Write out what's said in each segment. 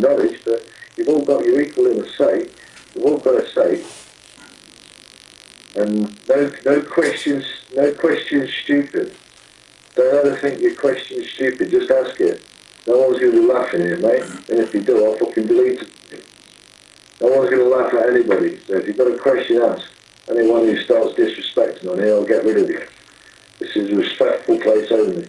knowledge, but you've all got your equal in a say. You've all got a say. And no, no questions, no questions stupid. Don't ever think your question's stupid, just ask it. No one's going to be laughing at you, mate. And if you do, I'll fucking delete it. No one's going to laugh at anybody. So if you've got a question, ask. Anyone who starts disrespecting on here, I'll get rid of you. This is a respectful place only.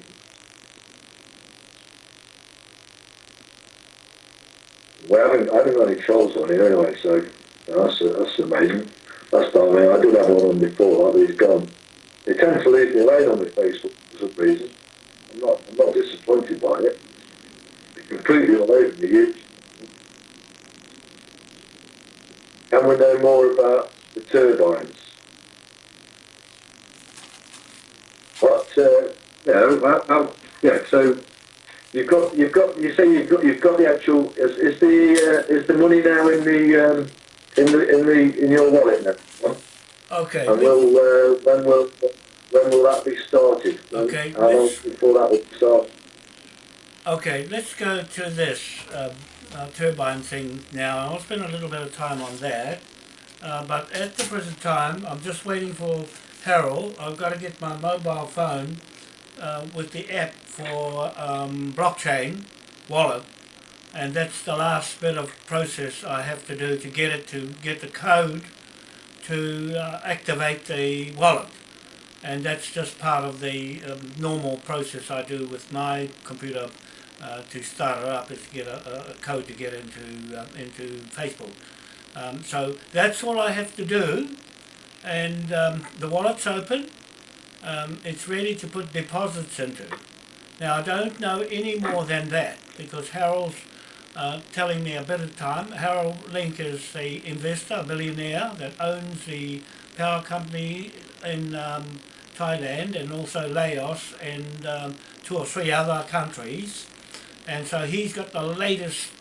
We haven't, I haven't got any trolls on here anyway, so that's, that's amazing. That's not me. I did have one on before, but he's gone. They tend to leave me alone on my Facebook for some reason. I'm not, I'm not disappointed by it. They completely all over me. Can we know more about the turbines? What, uh, you yeah, so you've got, you've got, you say you've got, you've got the actual, is, is the, uh, is the money now in the, um, in the, in the, in your wallet now? Okay. And will, uh, when will, when will that be started? Okay, How long let's- before that will start? Okay, let's go to this um, uh, turbine thing now. I'll spend a little bit of time on that. Uh, but at the present time, I'm just waiting for Harold. I've got to get my mobile phone uh, with the app for um, blockchain wallet. And that's the last bit of process I have to do to get it to get the code to uh, activate the wallet and that's just part of the um, normal process I do with my computer uh, to start it up is to get a, a- code to get into uh, into Facebook. Um, so that's all I have to do, and um, the wallet's open. Um, it's ready to put deposits into. Now I don't know any more than that because Harold's uh, telling me a bit of time. Harold Link is the investor, a billionaire that owns the power company in um, Thailand and also Laos and um, two or three other countries. And so he's got the latest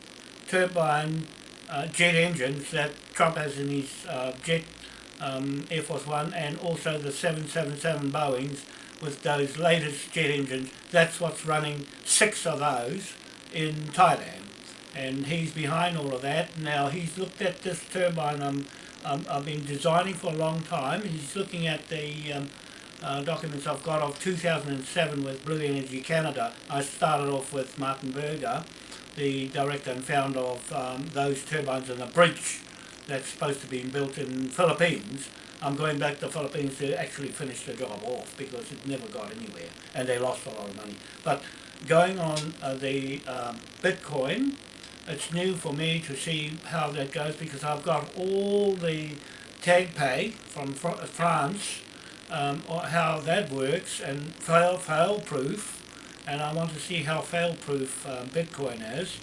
turbine uh, jet engines that Trump has in his uh, jet um, Air Force One and also the 777 Boeings with those latest jet engines. That's what's running six of those in Thailand. And he's behind all of that. Now he's looked at this turbine um, um, I've been designing for a long time. He's looking at the um, uh, documents I've got of 2007 with Blue Energy Canada. I started off with Martin Burger, the director and founder of um, those turbines and the bridge that's supposed to be built in Philippines. I'm going back to Philippines to actually finish the job off because it never got anywhere and they lost a lot of money. But going on uh, the um, Bitcoin, it's new for me to see how that goes because I've got all the tag pay from Fr- France um, how that works and fail fail proof and I want to see how fail proof um, Bitcoin is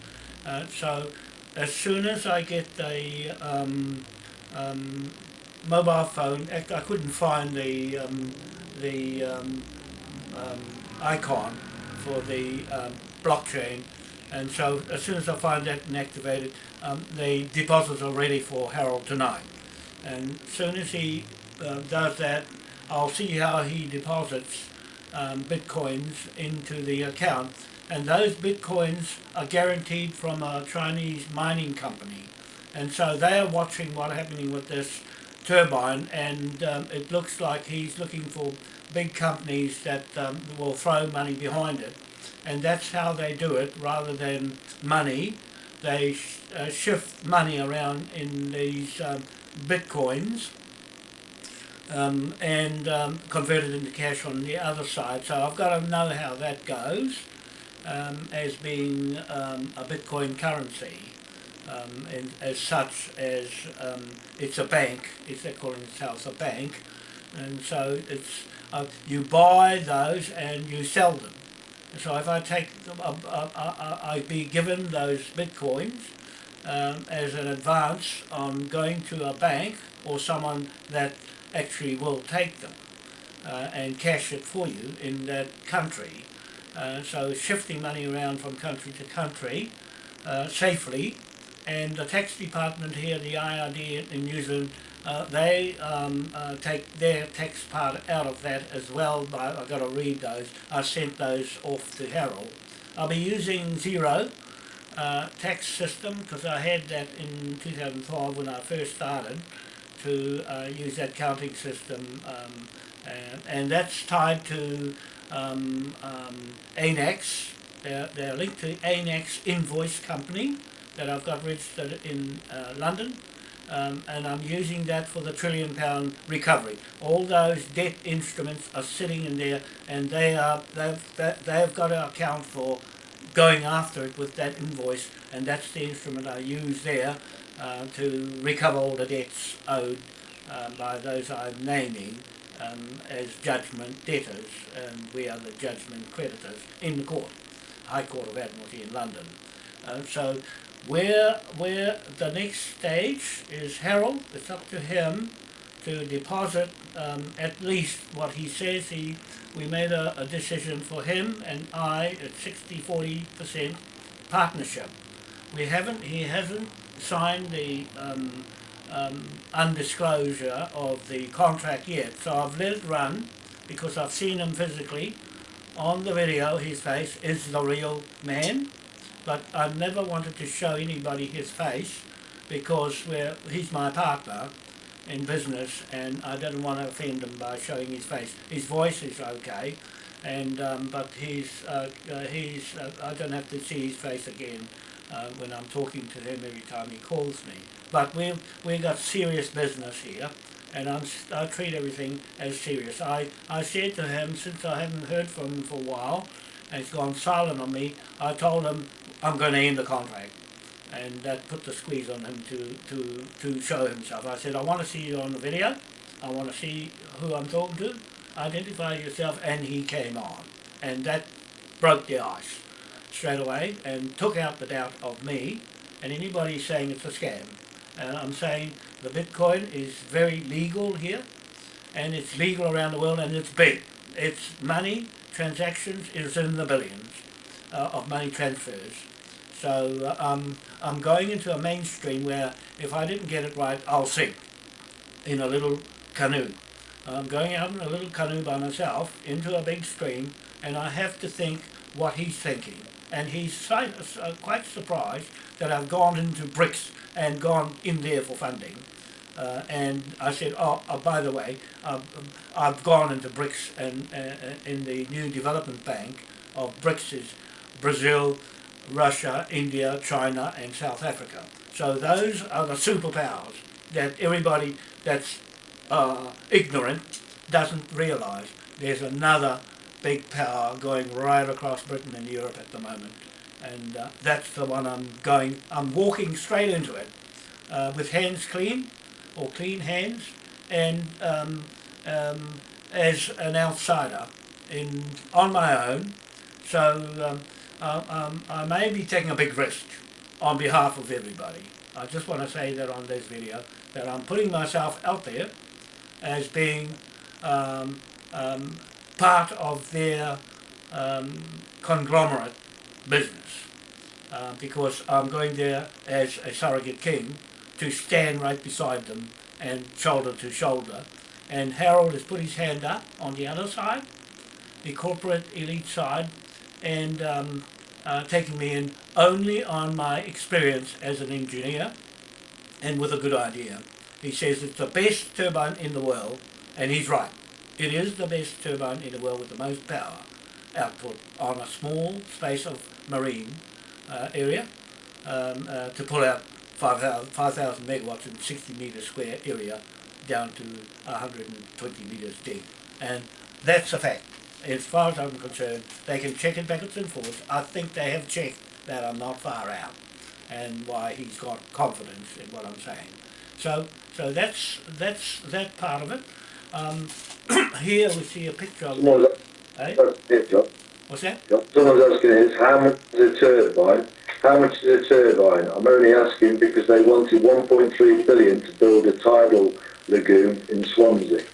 uh, so as soon as I get the um, um, mobile phone I couldn't find the um, the um, um, icon for the um, blockchain. And so as soon as I find that and activate it the deposits are ready for Harold tonight. And as soon as he uh, does that I'll see how he deposits bitcoins into the account and those bitcoins are guaranteed from a Chinese mining company. And so they are watching what's happening with this turbine and um, it looks like he's looking for big companies that um, will throw money behind it. And that's how they do it. Rather than money they sh- uh, shift money around in these um, bitcoins um, and um, convert it into cash on the other side. So I've got to know how that goes um, as being um, a Bitcoin currency. Um, and as such as um, it's a bank, it's they're calling itself a bank, and so it's uh, you buy those and you sell them. So if I take, them, uh, uh, uh, I'd be given those bitcoins um, as an advance on going to a bank or someone that actually will take them uh, and cash it for you in that country. Uh, so shifting money around from country to country uh, safely. And the tax department here, the IRD in New Zealand, uh, they um, uh, take their tax part out of that as well. But I've got to read those. I sent those off to Harold. I'll be using Xero uh, tax system because I had that in 2005 when I first started to uh, use that counting system um, and, and that's tied to um, um, ANAX. They're, they're linked to ANAX Invoice Company that I've got registered in uh, London um, and I'm using that for the trillion pound recovery. All those debt instruments are sitting in there and they are they've they've got to account for going after it with that invoice and that's the instrument I use there uh, to recover all the debts owed uh, by those I'm naming um, as judgment debtors and we are the judgment creditors in the court, High Court of Admiralty in London. Uh, so where, where the next stage is Harold, it's up to him to deposit um, at least what he says he, we made a, a decision for him and I at 60-40% partnership. We haven't, he hasn't signed the um, um, undisclosure of the contract yet, so I've let it run because I've seen him physically on the video, his face is the real man but I never wanted to show anybody his face because we're, he's my partner in business and I didn't want to offend him by showing his face. His voice is okay, and um, but he's, uh, uh, he's uh, I don't have to see his face again uh, when I'm talking to him every time he calls me. But we've, we've got serious business here and I'm, I treat everything as serious. I, I said to him, since I haven't heard from him for a while, and he's gone silent on me, I told him I'm going to end the contract. And that put the squeeze on him to, to, to show himself. I said, I want to see you on the video. I want to see who I'm talking to. Identify yourself. And he came on. And that broke the ice straight away and took out the doubt of me and anybody saying it's a scam. And I'm saying the Bitcoin is very legal here and it's legal around the world and it's big. It's money, transactions is in the billions uh, of money transfers. So uh, um, I'm going into a mainstream where if I didn't get it right, I'll sink in a little canoe. I'm going out in a little canoe by myself into a big stream and I have to think what he's thinking. And he's uh, quite surprised that I've gone into BRICS and gone in there for funding. Uh, and I said, oh, oh by the way, I've, gone into BRICS and uh, in the new development bank of BRICS is Brazil, Russia, India, China and South Africa. So those are the superpowers that everybody that's uh, ignorant doesn't realise. There's another big power going right across Britain and Europe at the moment. And uh, that's the one I'm going, I'm walking straight into it uh, with hands clean or clean hands and um, um, as an outsider in on my own. So um, uh, um, I may be taking a big risk on behalf of everybody. I just want to say that on this video, that I'm putting myself out there as being um, um, part of their um, conglomerate business. Uh, because I'm going there as a surrogate king to stand right beside them and shoulder to shoulder. And Harold has put his hand up on the other side, the corporate elite side, and um, uh, taking me in only on my experience as an engineer and with a good idea. He says it's the best turbine in the world, and he's right. It is the best turbine in the world with the most power output on a small space of marine uh, area um, uh, to pull out 5,000 5, megawatts in 60 metre square area down to 120 metres deep. And that's a fact as far as I'm concerned, they can check it backwards and forwards. I think they have checked that I'm not far out and why he's got confidence in what I'm saying. So, so that's that's that part of it. Um, here we see a picture of. Eh? John. What's that? Someone's asking is how much is a turbine? How much is a turbine? I'm only asking because they wanted 1.3 billion to build a tidal lagoon in Swansea.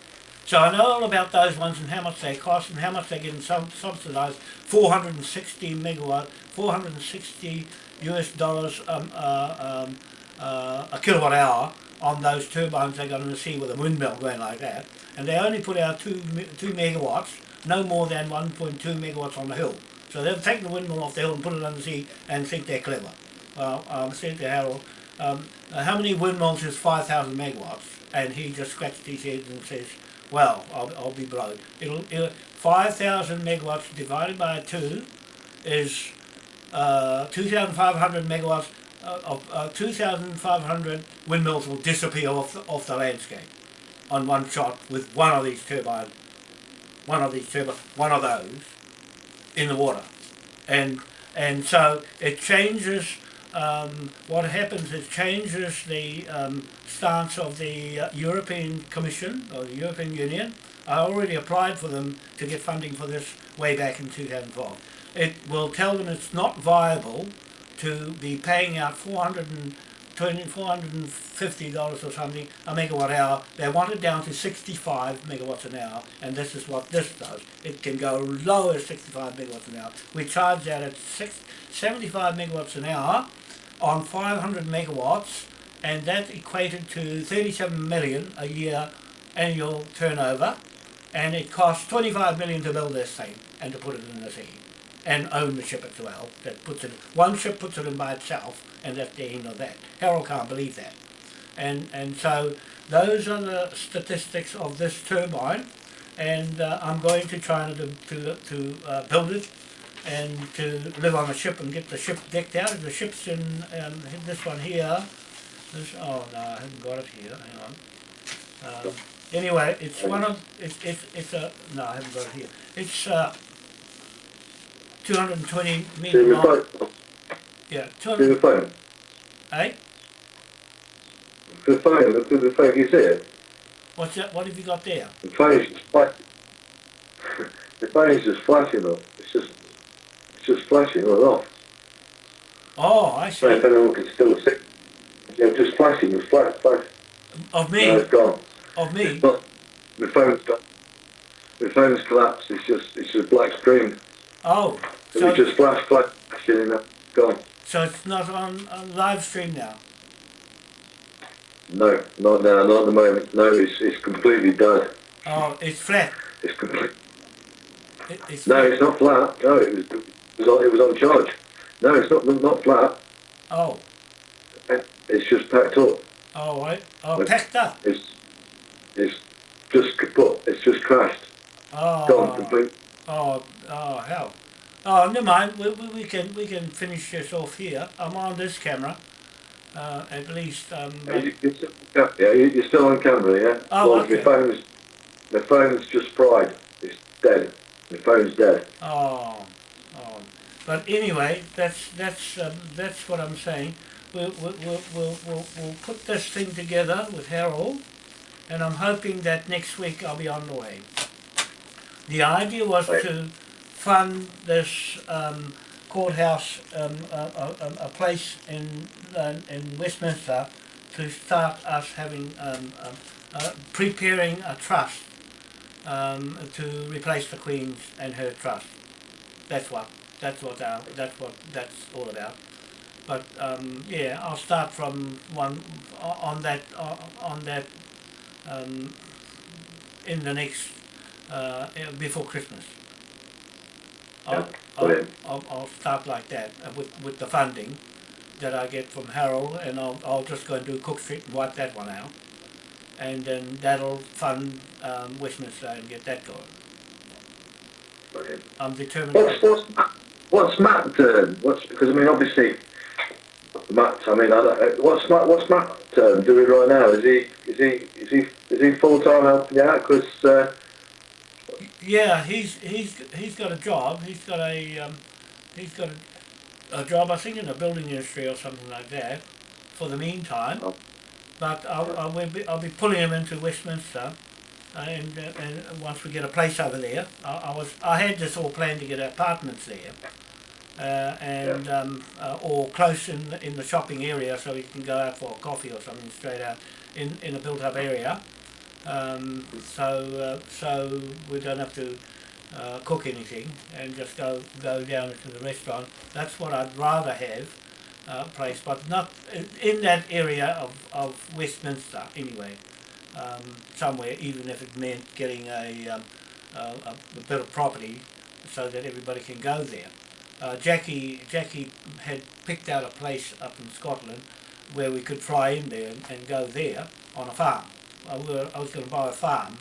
So I know all about those ones and how much they cost and how much they're getting sub subsidised. 460 megawatt, 460 US dollars um, uh, um, uh, a kilowatt hour on those turbines they got in the sea with a windmill going like that. And they only put out two, two megawatts, no more than 1.2 megawatts on the hill. So they've taken the windmill off the hill and put it on the sea and think they're clever. well, um, said to Harold, um, how many windmills is 5,000 megawatts? And he just scratched his head and says, well, I'll, I'll be blowed. It'll, it'll 5,000 megawatts divided by 2 is uh, 2,500 megawatts of uh, 2,500 windmills will disappear off the, off the landscape on one shot with one of these turbines, one of these turbines, one of those in the water, and and so it changes. Um, what happens is changes the um, stance of the uh, European Commission or the European Union. I already applied for them to get funding for this way back in 2012. It will tell them it's not viable to be paying out 420, 450 dollars or something a megawatt hour. They want it down to 65 megawatts an hour, and this is what this does. It can go low as 65 megawatts an hour. We charge that at six, 75 megawatts an hour on 500 megawatts, and that equated to 37 million a year annual turnover, and it costs 25 million to build this thing and to put it in the sea and own the ship as well. That puts it one ship puts it in by itself, and that's the end of that. Harold can't believe that, and and so those are the statistics of this turbine, and uh, I'm going to China to to to uh, build it. And to live on a ship and get the ship decked out. The ship's in um, this one here. This, oh no, I haven't got it here. Hang on. Um, anyway, it's one of it's it's it's a no, I haven't got it here. It's uh, 220 meter Do the long. phone. Yeah, Do 200. the phone. Eh? The phone. Look at the phone. You see it? What's that? What have you got there? The phone is just flashing. the phone is just flashing up. It's just, it's just flashing and off. Oh, I So if see. anyone can still see. Yeah, just flashing. It's flash, flash. Of No, me, it's gone. of me. It's not. The phone's got. The phone's collapsed. It's just, it's just black screen. Oh, It so was just flash, flash, flashing and that. Gone. so it's not on, on live stream now. No, not now, not at the moment. No, it's, it's completely dead. Oh, it's flat. It's complete. It, it's No, flat. it's not flat. No, it was, it was on, it was on charge. No, it's not, not flat. Oh, It's just packed up. oh, right. Oh, packed up. It's, it's just kaput. It's just crashed. Oh. Gone Oh, complete. oh, oh, hell. Oh, never mind. We, we, we can we can finish this off here. I'm on this camera. Uh, at least. Um, Yeah, you- you're still, yeah, yeah, you- you're still on camera, yeah? Oh, well, okay. the phone's, the phone's just fried. It's dead. The phone's dead. Oh, oh. But anyway, that's that's um, that's what I'm saying. We'll we'll, we'll we'll we'll we'll put this thing together with Harold, and I'm hoping that next week I'll be on the way. The idea was Right. to fund this um, courthouse, um, a, a, a- place in uh, in Westminster, to start us having um, uh, preparing a trust um, to replace the Queen's and her trust. That's what that's what our, that's what that's all about. But um, yeah, I'll start from one on that on that in the next uh, before Christmas. I'll, I'll. I'll, I'll start like that uh, with with the funding that I get from Harold, and I'll I'll just go and do Cook Street and wipe that one out, and then that'll fund um, Westminster and get that going. Brilliant. I'm determined. What's, what's, what's Matt doing? What's, because I mean, obviously, Matt, I mean, I don't, uh, what's Matt, what's Matt um, doing right now? Is he, is he, is he, is he full time helping you out? Because, uh, Yeah, he's he's he's got a job. He's got a um, he's got a, a job. I think in the building industry or something like that. For the meantime, Oh. but I'll I'll be, I'll be pulling him into Westminster, uh, and uh, and once we get a place over there, I, I was I had this all planned to get apartments there, uh, and um, uh, or close in the- in the shopping area so we can go out for a coffee or something straight out in in a built up area. Um, so uh, so we don't have to uh, cook anything and just go go down to the restaurant. That's what I'd rather have uh, place, but not in- that area of, of Westminster anyway. Um, somewhere, even if it meant getting a, um, a a bit of property so that everybody can go there. uh, Jackie Jackie had picked out a place up in Scotland where we could fly in there and, and go there on a farm. I, were, I was going to buy a farm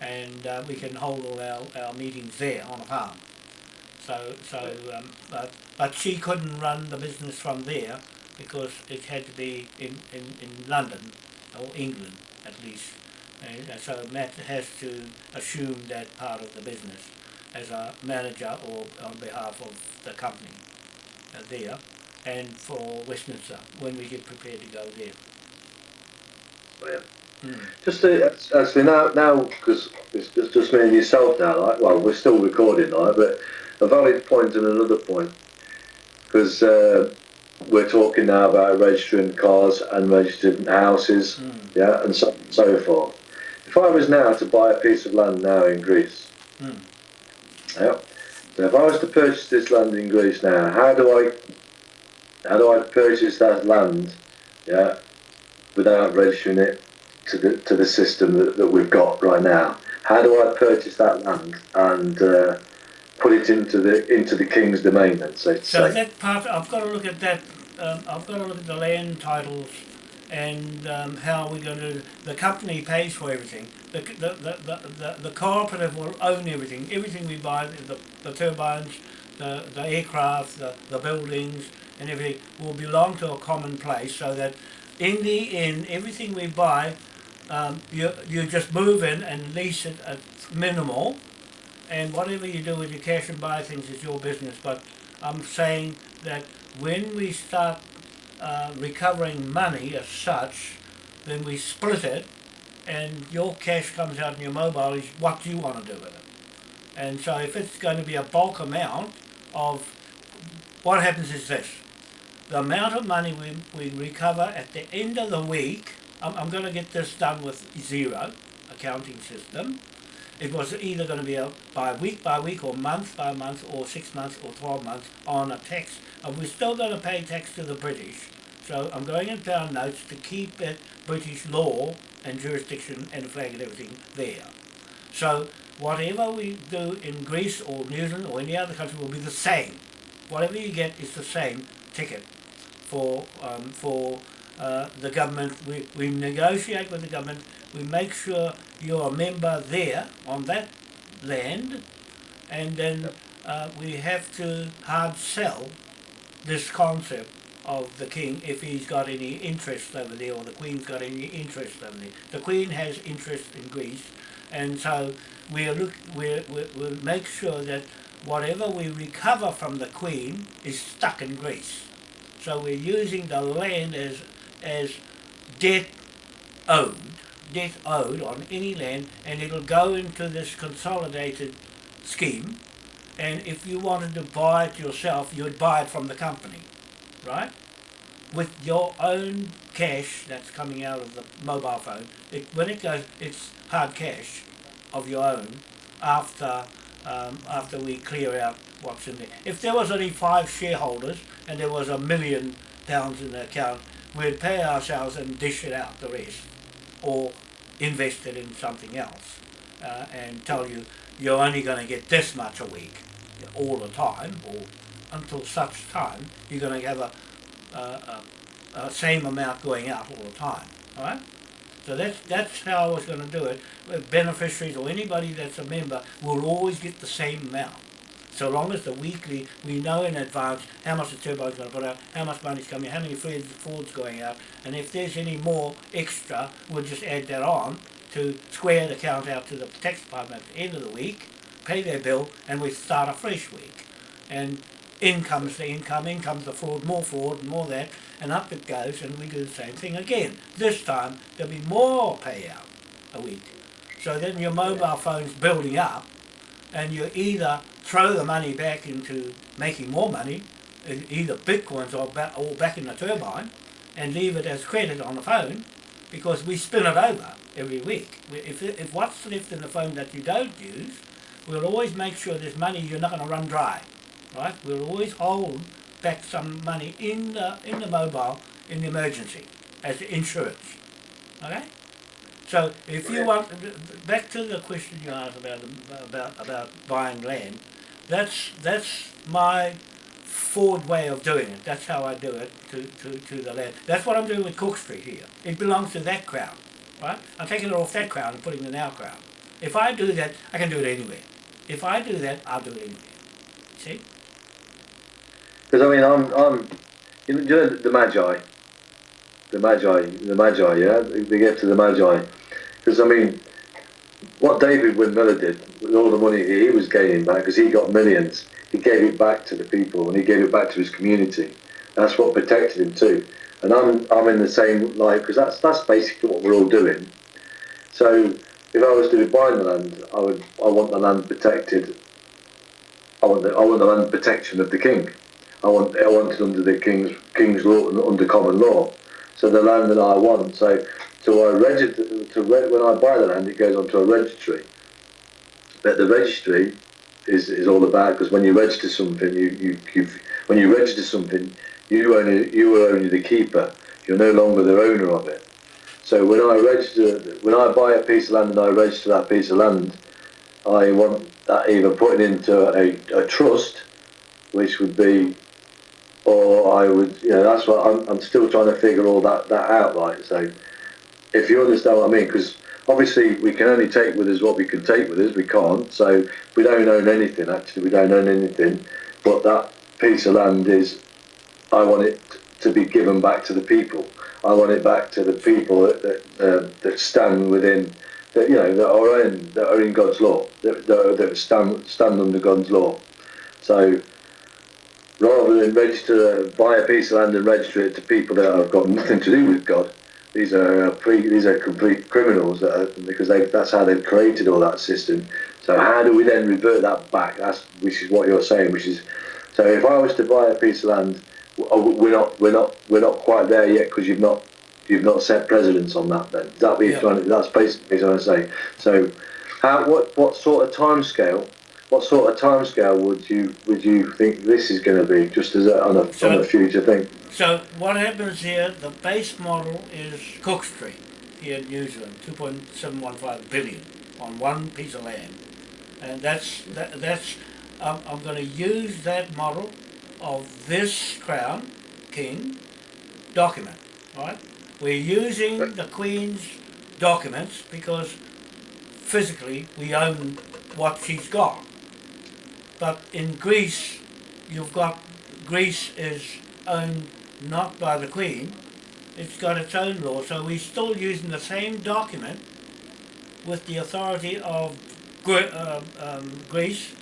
and uh, we can hold all our, our meetings there on a farm. So, so um, but, but she couldn't run the business from there because it had to be in, in, in London or England at least. And so Matt has to assume that part of the business as a manager or on behalf of the company uh, there and for Westminster when we get prepared to go there. Yeah. Mm. Just to, actually now, now because it's just, just me and yourself now. Like, well, we're still recording, like, but a valid point and another point because uh, we're talking now about registering cars and registering houses, Mm. yeah, and so so forth. If I was now to buy a piece of land now in Greece, Mm. yeah, so if I was to purchase this land in Greece now, how do I how do I purchase that land, yeah, without registering it to the to the system that, that we've got right now? How do I purchase that land and uh, put it into the into the king's domain? Then, so So that part, I've got to look at that. Um, I've got to look at the land titles and um, how we're going to. The company pays for everything. The the, the, the, the, the cooperative will own everything. Everything we buy, the, the turbines, the, the aircraft, the, the buildings, and everything will belong to a common place. So that in the end, everything we buy, um, you you just move in and lease it at minimal and whatever you do with your cash and buy things is your business. But I'm saying that when we start uh, recovering money as such, then we split it, and your cash comes out in your mobile is what you want to do with it. And so if it's going to be a bulk amount of, what happens is this. The amount of money we, we recover at the end of the week, I'm, I'm going to get this done with Xero accounting system. It was either going to be a by week by week or month by month or six months or 12 months on a tax. And we're still going to pay tax to the British. So I'm going in pound notes to keep it British law and jurisdiction and flag and everything there. So whatever we do in Greece or New Zealand or any other country will be the same. Whatever you get is the same ticket for um, for uh, the government. We, we negotiate with the government. We make sure you're a member there on that land, and then uh, we have to hard sell this concept of the king if he's got any interest over there or the queen's got any interest over there. The queen has interest in Greece and so we'll look we'll, we'll, we'll make sure that whatever we recover from the queen is stuck in Greece. So we're using the land as as debt owed, debt owed on any land and it'll go into this consolidated scheme and if you wanted to buy it yourself you'd buy it from the company right? With your own cash that's coming out of the mobile phone. It, when it goes, it's hard cash of your own after um, after we clear out what's in there. If there was only five shareholders and there was a million pounds in the account, we'd pay ourselves and dish it out the rest, or invest it in something else, uh, and tell you you're only going to get this much a week all the time, or until such time you're going to have a, a, a, a same amount going out all the time. All right. So that's that's how I was going to do it. Beneficiaries or anybody that's a member will always get the same amount. So long as the weekly, we know in advance how much the turbine's going to put out, how much money's coming, how many Ford's going out, and if there's any more extra, we'll just add that on to square the count out to the tax department at the end of the week, pay their bill, and we start a fresh week. And in comes the income, in comes the fraud, more and more that, and up it goes, and we do the same thing again. This time, there'll be more payout a week. So then your mobile phone's building up, and you're either throw the money back into making more money, either bitcoins or, ba- or back in the turbine, and leave it as credit on the phone, because we spin it over every week. If, if what's left in the phone that you don't use, we'll always make sure there's money you're not going to run dry right? We'll always hold back some money in the in the mobile in the emergency as insurance. Okay. So if you want back to the question you asked about about about buying land, that's that's my forward way of doing it. That's how I do it to, to, to the land. That's what I'm doing with Cook Street here. It belongs to that crowd, right? I'm taking it off that crowd and putting it in our crowd. If I do that, I can do it anywhere. If I do that, I'll do it anywhere. See? Because I mean, I'm, I'm, you know, the Magi, the Magi, the Magi, yeah, they get to the Magi. Because I mean, what David Wynn Miller did with all the money he was gaining back, because he got millions, he gave it back to the people and he gave it back to his community. That's what protected him too. And I'm, I'm in the same light because that's that's basically what we're all doing. So if I was to be buying the land, I would I want the land protected. I want the, I want the land protection of the king. I want I want it under the king's king's law and under common law. So the land that I want. So to I register to re, when I buy the land, it goes onto a registry. But the registry is, is all about because when you register something, you, you you when you register something, you only you are only the keeper. You're no longer the owner of it. So when I register, when I buy a piece of land and I register that piece of land, I want that either put into a, a trust, which would be, or I would, you know, that's what I'm, I'm still trying to figure all that, that out, right? So if you understand what I mean, because obviously we can only take with us what we can take with us, we can't, so we don't own anything, actually, we don't own anything, but that piece of land is, I want it to be given back to the people. I want it back to the people that that, uh, that stand within, that you know, that are in that are in God's law, that, that, that stand stand under God's law. So rather than register, buy a piece of land and register it to people that have got nothing to do with God, these are uh, pre, these are complete criminals that are, because they, that's how they've created all that system. So how do we then revert that back? That's which is what you're saying, which is so if I was to buy a piece of land Oh, we're not we're not we're not quite there yet because you've not you've not set precedence on that. Then that be yeah. trying that's basically what I'm saying. So, how what what sort of time scale? What sort of time scale would you would you think this is going to be? Just as a, on a so, on a future thing. So what happens here? The base model is Cook Street here in New Zealand, two point seven one five billion on one piece of land, and that's that, that's. Um, I'm going to use that model of this crown, king, document, right? We're using the Queen's documents because physically we own what she's got. But in Greece, you've got, Greece is owned not by the Queen, it's got its own law, so we're still using the same document with the authority of uh, um, Greece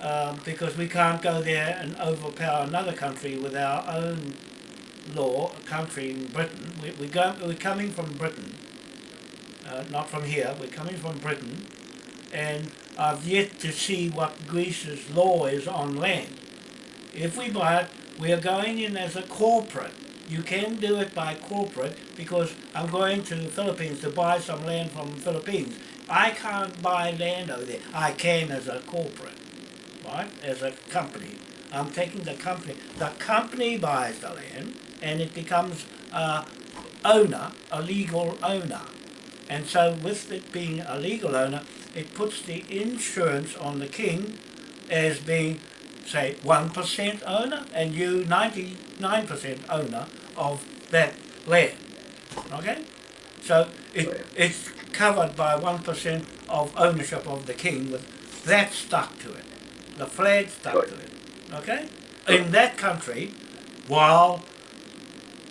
um, because we can't go there and overpower another country with our own law, a country in Britain. We, we go, we're coming from Britain, uh, not from here, we're coming from Britain, and I've yet to see what Greece's law is on land. If we buy it, we are going in as a corporate. You can do it by corporate because I'm going to the Philippines to buy some land from the Philippines. I can't buy land over there. I can as a corporate right, as a company. I'm taking the company. The company buys the land and it becomes a owner, a legal owner. And so with it being a legal owner, it puts the insurance on the king as being, say, 1% owner and you 99% owner of that land. Okay? So it, it's covered by 1% of ownership of the king with that stuck to it the flag stuck to it. Okay? In that country, while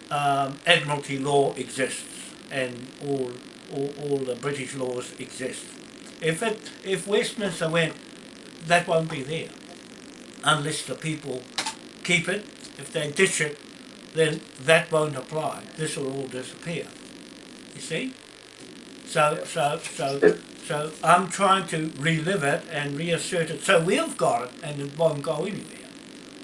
um, Admiralty law exists and all, all, all the British laws exist. If it if Westminster went, that won't be there unless the people keep it. If they ditch it, then that won't apply. This will all disappear. You see? So so so so I'm trying to relive it and reassert it. So we've got it and it won't go anywhere.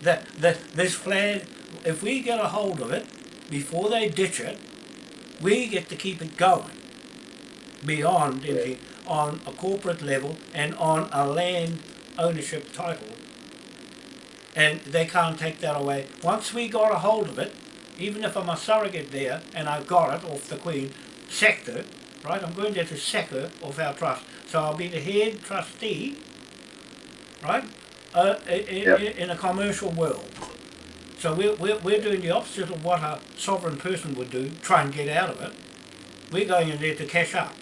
That, that this flag, if we get a hold of it before they ditch it, we get to keep it going beyond yeah. On a corporate level and on a land ownership title. And they can't take that away. Once we got a hold of it, even if I'm a surrogate there and I've got it off the Queen sector, right? I'm going there to second of our trust. So I'll be the head trustee, right, uh, i- i- Yep. in a commercial world. So we're, we're, we're doing the opposite of what a sovereign person would do, try and get out of it. We're going in there to cash up.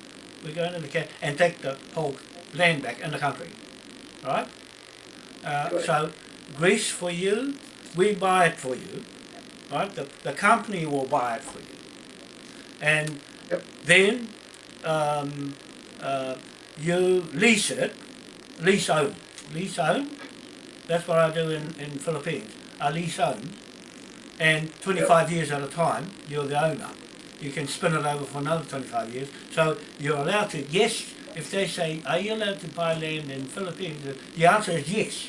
We're going in to cash and take the whole land back in the country. Right? Uh, so Greece for you, we buy it for you. Right? The, the company will buy it for you. And Yep. then um, uh, you lease it, lease own, lease own. That's what I do in, in Philippines. I lease own, and 25 years at a time, you're the owner. You can spin it over for another 25 years. So you're allowed to, yes, if they say, are you allowed to buy land in Philippines? The answer is yes.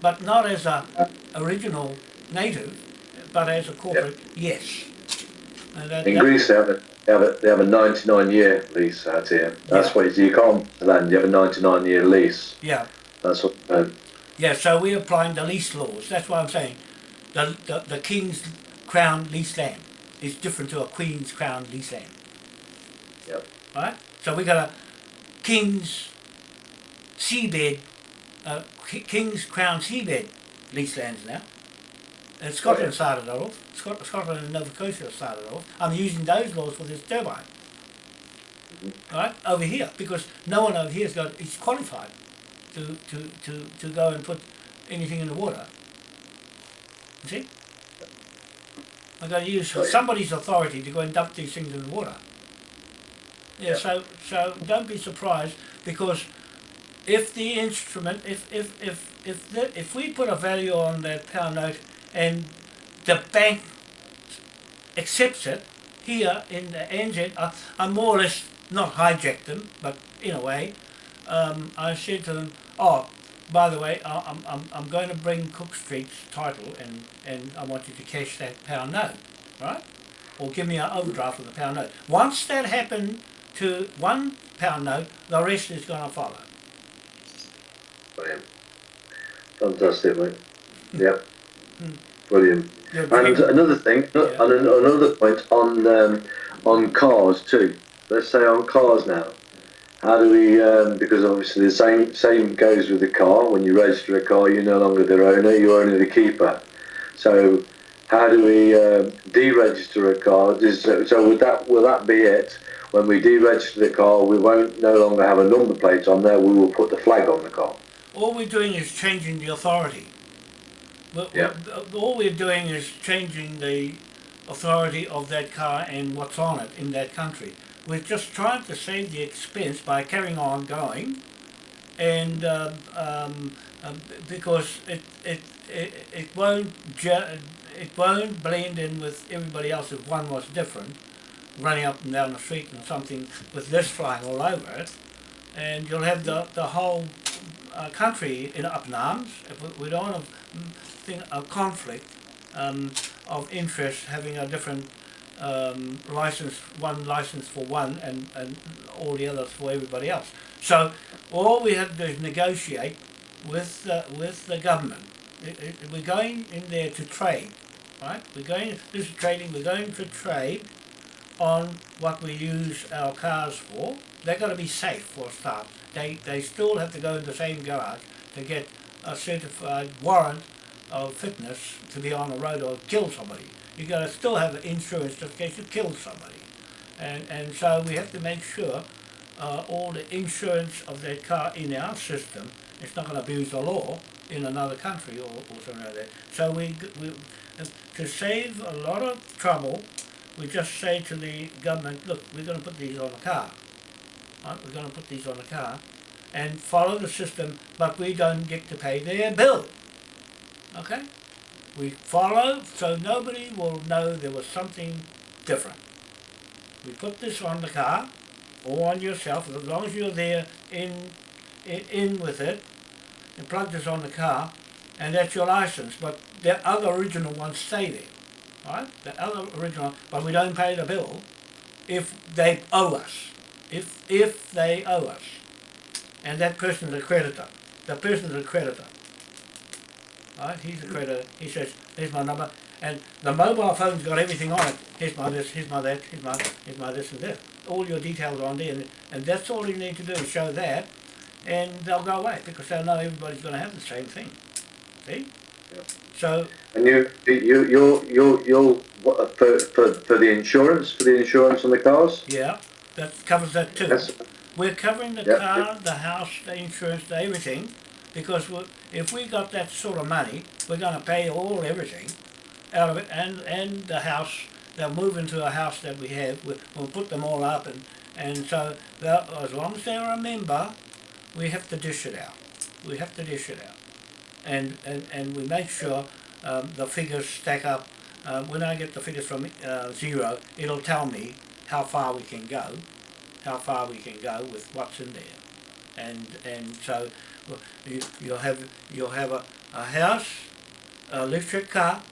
But not as a original native, but as a corporate, yes. And that- In that- Greece, they have a they have a, they have a 99 year lease out here. That's Yeah. what you can't land. You have a 99 year lease. Yeah, That's what. Uh, yeah. So we're applying the lease laws. That's what I'm saying. The, the the king's crown lease land is different to a queen's crown lease land. Yep. Right. So we got a king's seabed, uh, Ki- king's crown seabed lease lands now. And Scotland started that off. Scot- Scotland and Nova Scotia started it off. I'm using those laws for this turbine. Right over here because no one over here's got is qualified to, to, to, to go and put anything in the water. You see? I've got to use somebody's authority to go and dump these things in the water. Yeah, Yeah. so so don't be surprised because if the instrument if if if if the, if we put a value on that pound note and the bank accepts it here in the NZ, I, I more or less not hijacked them, but in a way, um, I said to them, "Oh, by the way, I, I'm, I'm I'm going to bring Cook Street's title, and and I want you to cash that pound note, right? Or give me an overdraft of the pound note. Once that happened to one pound note, the rest is going to follow. brilliant. Fantastic, mate. Yep. Hmm. Brilliant. And another thing, Yeah. and another point on um, on cars too. Let's say on cars now. How do we? Um, because obviously the same same goes with the car. When you register a car, you're no longer the owner; you're only the keeper. So, how do we um, deregister a car? So would that will that be it? When we deregister the car, we won't no longer have a number plate on there. We will put the flag on the car. all we're doing is changing the authority. Yeah. All we're doing is changing the authority of that car and what's on it in that country. We're just trying to save the expense by carrying on going, and um, um, um, because it it, it it won't it won't blend in with everybody else if one was different, running up and down the street and something with this flying all over it, and you'll have the the whole uh, country in up in arms. If we, don't a, thing, a conflict um, of interest having a different um, license, one license for one and, and all the others for everybody else. So all we have to do is negotiate with the, with the government. It, it, we're going in there to trade, right? We're going, this is trading, we're going to trade on what we use our cars for. They've got to be safe for a start. They, they still have to go in the same garage to get a certified warrant of fitness to be on the road or kill somebody. You got to still have insurance just in case you kill somebody. And, and so we have to make sure uh, all the insurance of that car in our system it's not going to abuse the law in another country or, or something like that. So we, we to save a lot of trouble, we just say to the government, look, we're going to put these on the car. Right? We're going to put these on the car and follow the system, but we don't get to pay their bill. Okay? We follow so nobody will know there was something different. We put this on the car or on yourself as long as you're there in in, in with it and plug this on the car and that's your license. But the other original ones stay there. Right? The other original but we don't pay the bill if they owe us. If if they owe us. And that person's a creditor. The person's a creditor. Right? He's a creditor. He says, here's my number. And the mobile phone's got everything on it. Here's my this, here's my that, here's my, here's my this and this. All your details are on there. And, and that's all you need to do is show that. and they'll go away because they'll know everybody's going to have the same thing. See? Yeah. So And you, you, you're, you're, you're uh, for, for, for the insurance, for the insurance on the cars. yeah, that covers that too. That's, We're covering the Yeah. car, the house, the insurance, the everything, because if we got that sort of money, we're going to pay all everything out of it, and and the house. They'll move into a house that we have. we- We'll put them all up, and and so as long as they're a member, we have to dish it out. We have to dish it out, and and and we make sure um, the figures stack up. Uh, when I get the figures from uh, Xero, it'll tell me how far we can go how far we can go with what's in there. And and so you, you'll have you'll have a, a house, an electric car,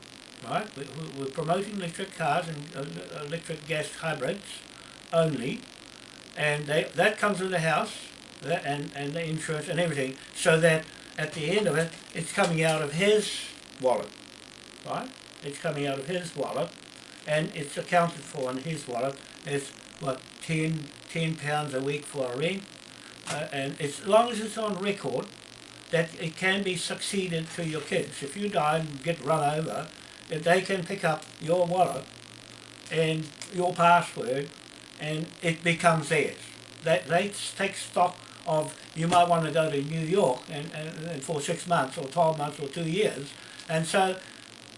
right? We, we- we're promoting electric cars and uh, electric gas hybrids only, and they, that comes with the house that, and and the insurance and everything, so that at the end of it, it's coming out of his wallet, right? It's coming out of his wallet, and it's accounted for in his wallet. It's what 10, 10 pounds a week for a rent, uh, and as long as it's on record that it can be succeeded to your kids. If you die and get run over, they can pick up your wallet and your password, and it becomes theirs. That they take stock of you might want to go to New York and, and, and for six months or 12 months or two years, and so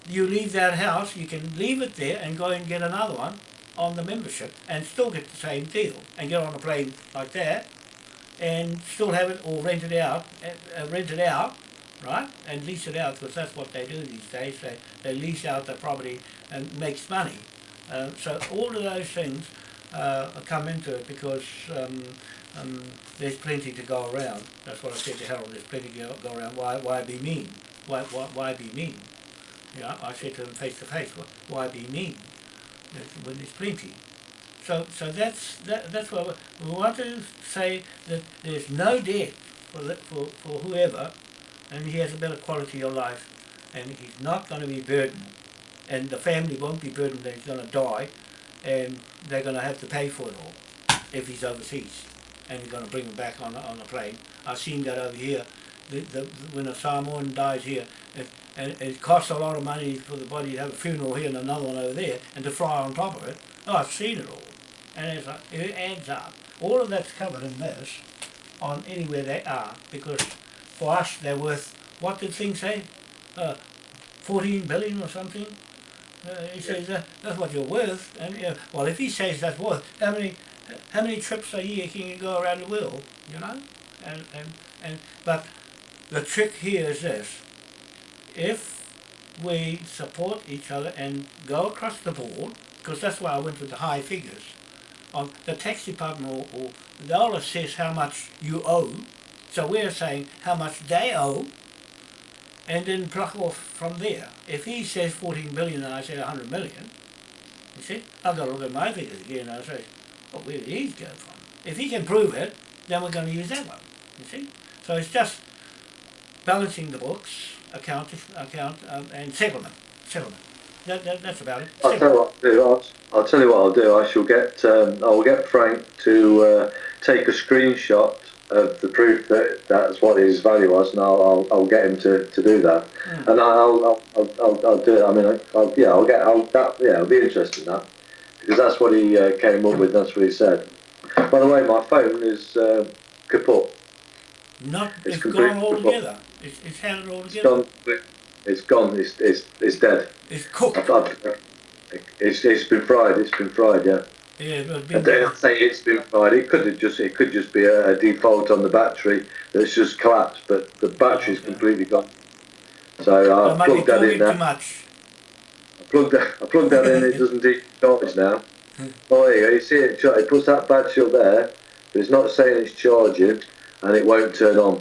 you leave that house, you can leave it there and go and get another one on the membership and still get the same deal and get on a plane like that and still have it or rent it out, uh, uh, rent it out, right, and lease it out because that's what they do these days. They, they lease out the property and makes money. Uh, so all of those things uh, come into it because um, um, there's plenty to go around. That's what I said to Harold. There's plenty to go, around. Why why be mean? Why why, why be mean? You know, I said to him face to face. "Why- be mean? When there's plenty. So, so that's that, that's what we, want to say that there's no debt for the, for for whoever, and he has a better quality of life, and he's not going to be burdened, and the family won't be burdened that he's going to die, and they're going to have to pay for it all if he's overseas, and you're going to bring him back on on a plane. I've seen that over here. The, the, when a Samoan dies here, it, and it costs a lot of money for the body to have a funeral here and another one over there, and to fry on top of it. Oh, I've seen it all and it adds up. All of that's covered in this on anywhere they are because for us they're worth what did thing say? Uh, 14 billion or something? Uh, he says uh, that's what you're worth. And uh, well, if he says that's worth, how many how many trips a year can you go around the world? You know, and and and but the trick here is this: if we support each other and go across the board, because that's why I went with the high figures on the tax department or, or they'll assess how much you owe. So we're saying how much they owe and then pluck off from there. If he says 14 billion and I say 100 million, you see, I've got to look at my figures again and I say, well, where did these go from? If he can prove it, then we're going to use that one, you see. So it's just balancing the books, account, account um, and settlement, settlement. That, that, that's about it. I'll tell you what I'll do. I'll, I'll tell you what I'll do. I shall get um, I'll get Frank to uh, take a screenshot of the proof that that's what his value was, and I'll I'll, I'll get him to, to do that, Mm. and I'll I'll, I'll, I'll do it. I mean, I- I'll, yeah, I'll get I'll that yeah, I'll be interested in that because that's what he uh, came up with. That's what he said. By the way, my phone is uh, kaput. Not, It's it's gone altogether. It's, it's had it all It's together. gone. It's gone. It's it's, it's dead. It's cooked. I've, I've, it's it's been fried. It's been fried. Yeah. Yeah, it's I don't say it's been fried. It could have just it could just be a, a default on the battery that's just collapsed, but the battery's Okay. completely gone. So I plugged that in too much. I plugged that. I plugged that in. It doesn't charge now. Oh, there you go. You see it? It puts that battery up there, but it's not saying it's charging, and it won't turn on.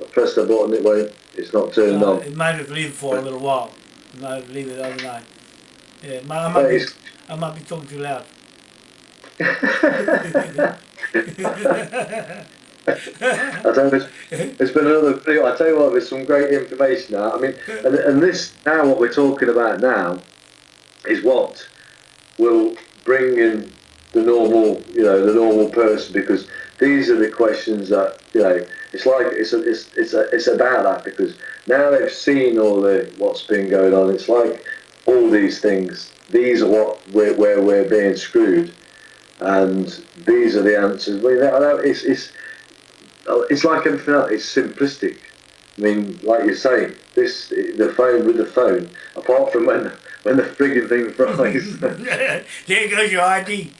I press the button. It won't. It's not turning Uh, on. it might have leave for a little while. It might have leave it overnight. Yeah, I, might be, I might be talking too loud. I don't know. It's, it's been another video. I tell you what, there's some great information now. I mean, and, and this now, what we're talking about now, is what will bring in the normal, you know, the normal person because these are the questions that you know it's like it's a, it's it's a, it's about that because now they've seen all the what's been going on. It's like all these things. These are what we're, where we're being screwed, and these are the answers. I mean, it's it's it's like everything else. It's simplistic. I mean, like you're saying, this the phone with the phone. Apart from when when the frigging thing fries. there goes your ID.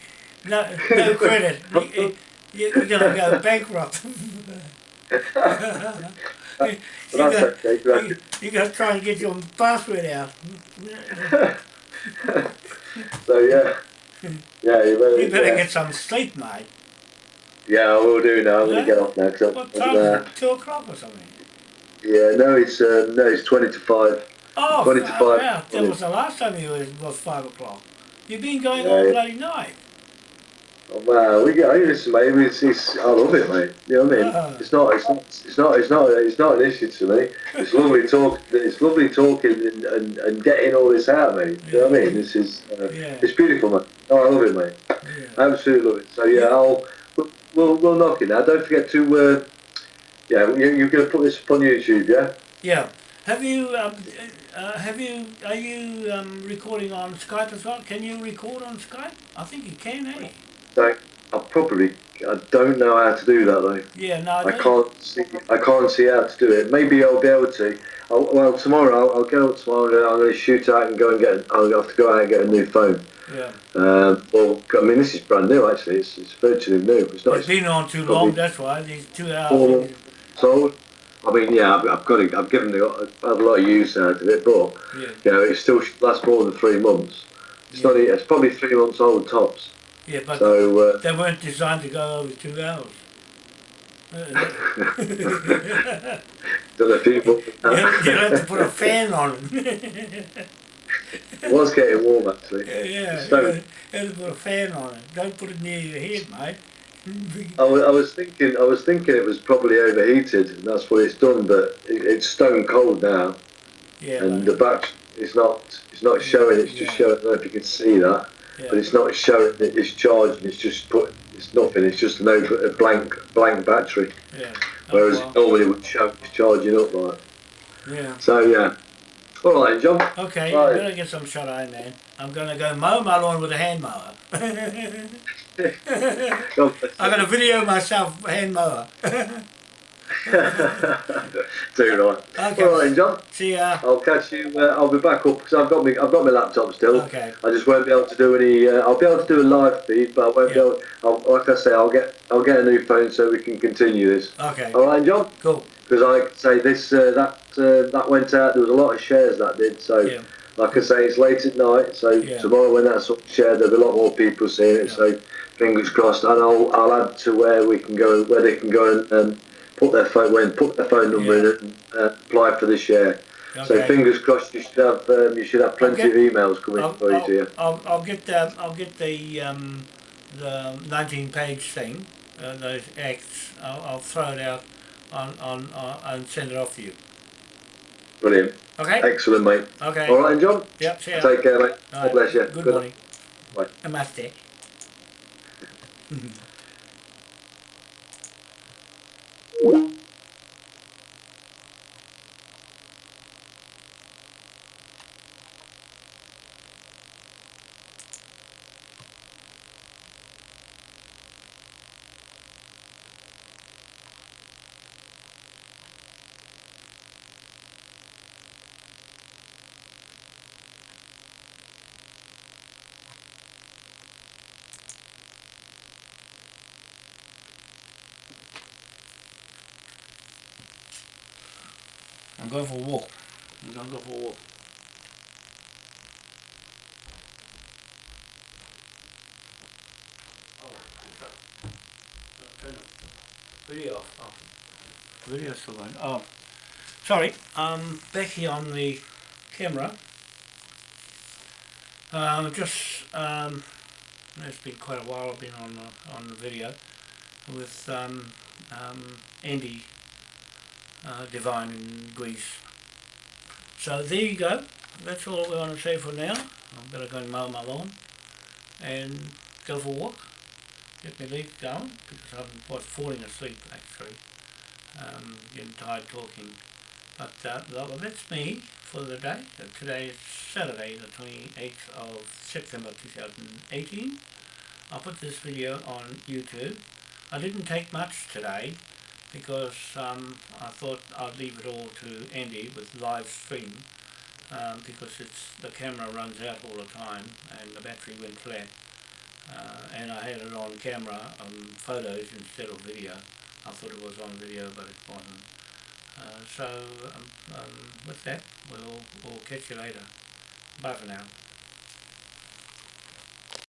No, no credit. You, you, you're gonna go bankrupt. you, that's got, you, you got to try and get your password out. So yeah, yeah, you better, You better yeah. get some sleep, mate. yeah, I will do now. I'm Yeah? gonna get off now. Cause What I'm, time? uh, is it? Two o'clock or something. yeah, no, it's uh, no, it's twenty to five. Oh, 20 to wow, five. wow. That was the last time you was, was five o'clock. You've been going Yeah, all bloody night. Oh, wow, we get listen, mate. It's, it's, I love it, mate. You know what I mean? Ah. It's not, it's not, it's not, it's not, it's not an issue to me. It's lovely talk. It's lovely talking and, and, and getting all this out, mate. You know what I mean? This is, uh, Yeah. it's beautiful, mate. Oh, I love it, mate. Yeah. Absolutely love it. So yeah, I'll we'll we'll, knock it now. Don't forget to uh, yeah, you, you're going to put this up on YouTube, yeah? Yeah. Have you, um, uh, have you, are you um, recording on Skype as well? Can you record on Skype? I think you can, eh? So I probably I don't know how to do that though. Yeah, no, I, I can't see I can't see how to do it. Maybe I'll be able to. I'll, well, tomorrow I'll, I'll go tomorrow. I'm going to shoot out and go and get. I'll have to go out and get a new phone. Yeah. Um, well, I mean this is brand new actually. It's, it's virtually new. It's not. It's been on too long, that's why. These two hours. sold. I mean, yeah, I've, I've got it. I've given it. I've had a lot of use out of it, but Yeah. you know, it still should last more than three months. It's Yeah. not. It's probably three months old tops. Yeah, but So uh, they weren't designed to go over two hours. A few months. you, you have to put a fan on it. It was getting warm actually. yeah, yeah. So- You have to put a fan on it. Don't put it near your head, mate. I was, I was thinking. I was thinking it was probably overheated, and that's what it's done. But it, it's stone cold now, Yeah, and the back it's not. It's not showing. It's just showing. I don't know if you can see that, yeah. but it's not showing that it's charged. It's just put. It's nothing. It's just an over a blank blank battery. yeah. Whereas Oh, it normally would show it's charging up like. yeah. So yeah. All right, John. Okay, Right. I'm gonna get some shut eye, man. I'm gonna go mow my lawn with a hand mower. I'm gonna video myself hand mower. Too right. Okay. All right, John. See ya. I'll catch you. Uh, I'll be back up because I've got me. I've got my laptop still. Okay. I just won't be able to do any. Uh, I'll be able to do a live feed, but I won't be able. I'll, like I say, I'll get. I'll get a new phone so we can continue this. Okay. All right, John. Cool. Because I say this. Uh, that uh, that went out. There was a lot of shares that did. So, Yeah. like I say, it's late at night. So Yeah. tomorrow when that's shared, there'll be a lot more people seeing it. Yeah. So fingers crossed. And I'll I'll add to where we can go, where they can go and um, put their phone, when put their phone number in and uh, apply for the share. So fingers crossed. You should have um, you should have plenty Okay. of emails coming I'll, for you, dear. I'll, I'll, I'll get the I'll get the um, the 19 page thing, uh, those acts. I'll, I'll throw it out on on uh, and send it off to you. Brilliant. Okay. Excellent, mate. Okay. All right, John. Yep. Take care, mate. All God bless you. Good, Good- morning. Bye. Namaste. I'm for a walk. Going to go for a walk. The video off. Oh. Video still going. Oh, sorry. Um, back here on the camera. Um, just um, it's been quite a while. I've been on uh, on the video with um, um, Andy uh, Divine in Greece. So there you go. That's all we're going to say for now. I'm going to go and mow my lawn and go for a walk. Get my legs going because I'm quite falling asleep actually. Um, getting tired talking. But uh, well, that's me for the day. Today is Saturday, the 28th of September 2018. I'll put this video on YouTube. I didn't take much today because um, I thought I'd leave it all to Andy with live stream um, because it's the camera runs out all the time and the battery went flat uh, and I had it on camera on photos instead of video. I thought it was on video but it wasn't. Uh, so um, um, with that we'll, we'll catch you later. Bye for now.